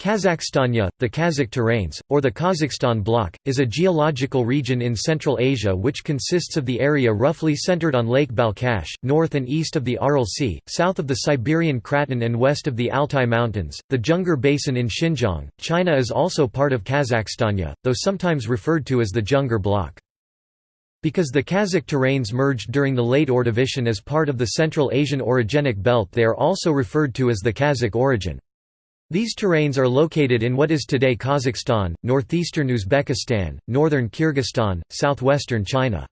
Kazakhstania, the Kazakh terrains, or the Kazakhstan Block, is a geological region in Central Asia which consists of the area roughly centered on Lake Balkhash, north and east of the Aral Sea, south of the Siberian Craton and west of the Altai Mountains, the Junggar Basin in Xinjiang. China is also part of Kazakhstania, though sometimes referred to as the Junggar Block. Because the Kazakh terrains merged during the late Ordovician as part of the Central Asian orogenic belt they are also referred to as the Kazakh orogen. These terrains are located in what is today Kazakhstan, northeastern Uzbekistan, northern Kyrgyzstan, southwestern China.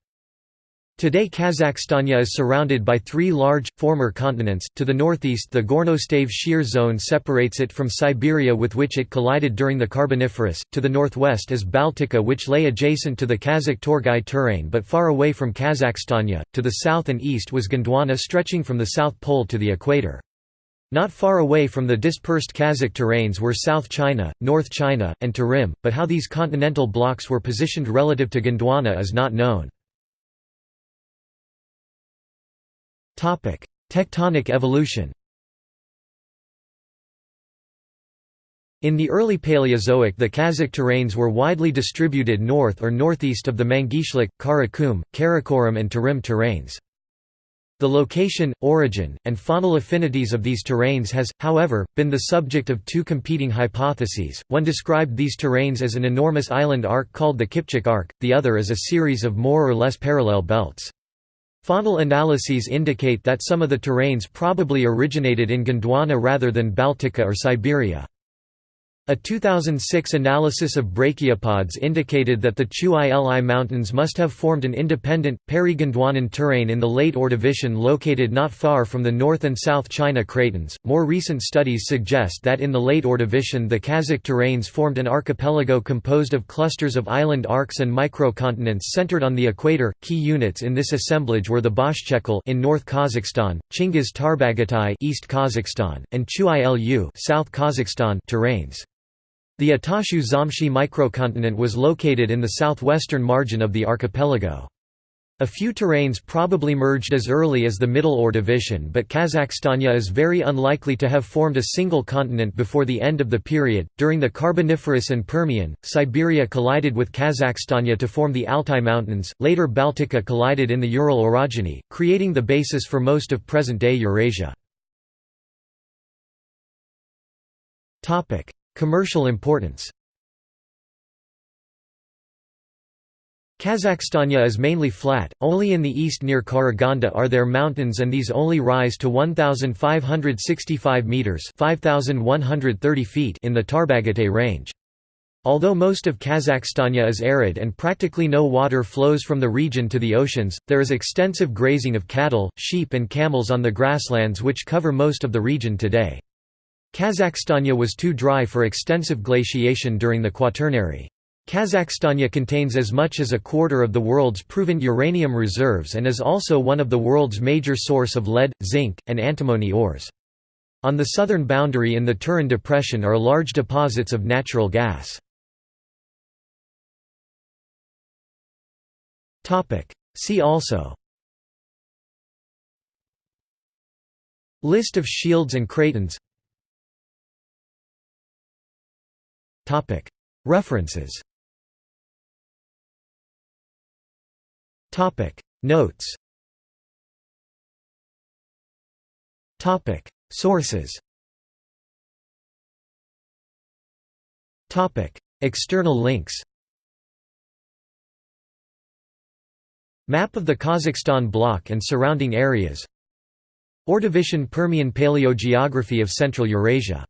Today Kazakhstania is surrounded by three large, former continents, to the northeast the Gornostaev shear zone separates it from Siberia with which it collided during the Carboniferous, to the northwest is Baltica which lay adjacent to the Kazakh Torgai terrain but far away from Kazakhstania, to the south and east was Gondwana stretching from the South Pole to the equator. Not far away from the dispersed Kazakh terrains were South China, North China, and Tarim, but how these continental blocks were positioned relative to Gondwana is not known. Tectonic evolution In the early Paleozoic the Kazakh terrains were widely distributed north or northeast of the Mangishlik, Karakum, Karakoram and Tarim terrains. The location, origin, and faunal affinities of these terrains has, however, been the subject of two competing hypotheses, one described these terrains as an enormous island arc called the Kipchak Arc, the other as a series of more or less parallel belts. Faunal analyses indicate that some of the terrains probably originated in Gondwana rather than Baltica or Siberia. A 2006 analysis of brachiopods indicated that the Chu-Ili Mountains must have formed an independent, peri-Gondwanan terrain in the late Ordovician located not far from the North and South China cratons. More recent studies suggest that in the late Ordovician the Kazakh terrains formed an archipelago composed of clusters of island arcs and microcontinents centered on the equator. Key units in this assemblage were the Boshchekul in North Kazakhstan, Chingiz Tarbagatai East Kazakhstan, and Chu-Ili South Kazakhstan terrains. The Atashu Zhamshi microcontinent was located in the southwestern margin of the archipelago. A few terrains probably merged as early as the Middle Ordovician but Kazakhstania is very unlikely to have formed a single continent before the end of the period. During the Carboniferous and Permian, Siberia collided with Kazakhstania to form the Altai Mountains, later Baltica collided in the Ural orogeny, creating the basis for most of present-day Eurasia. Commercial importance Kazakhstania is mainly flat, only in the east near Karaganda are there mountains and these only rise to 1,565 metres 5,130 feet in the Tarbagatai range. Although most of Kazakhstania is arid and practically no water flows from the region to the oceans, there is extensive grazing of cattle, sheep and camels on the grasslands which cover most of the region today. Kazakhstania was too dry for extensive glaciation during the Quaternary. Kazakhstania contains as much as a quarter of the world's proven uranium reserves and is also one of the world's major source of lead, zinc, and antimony ores. On the southern boundary in the Turan Depression are large deposits of natural gas. See also List of shields and cratons References. Notes. Sources. External links. Map of the Kazakhstan bloc and surrounding areas. Ordovician Permian paleogeography of Central Eurasia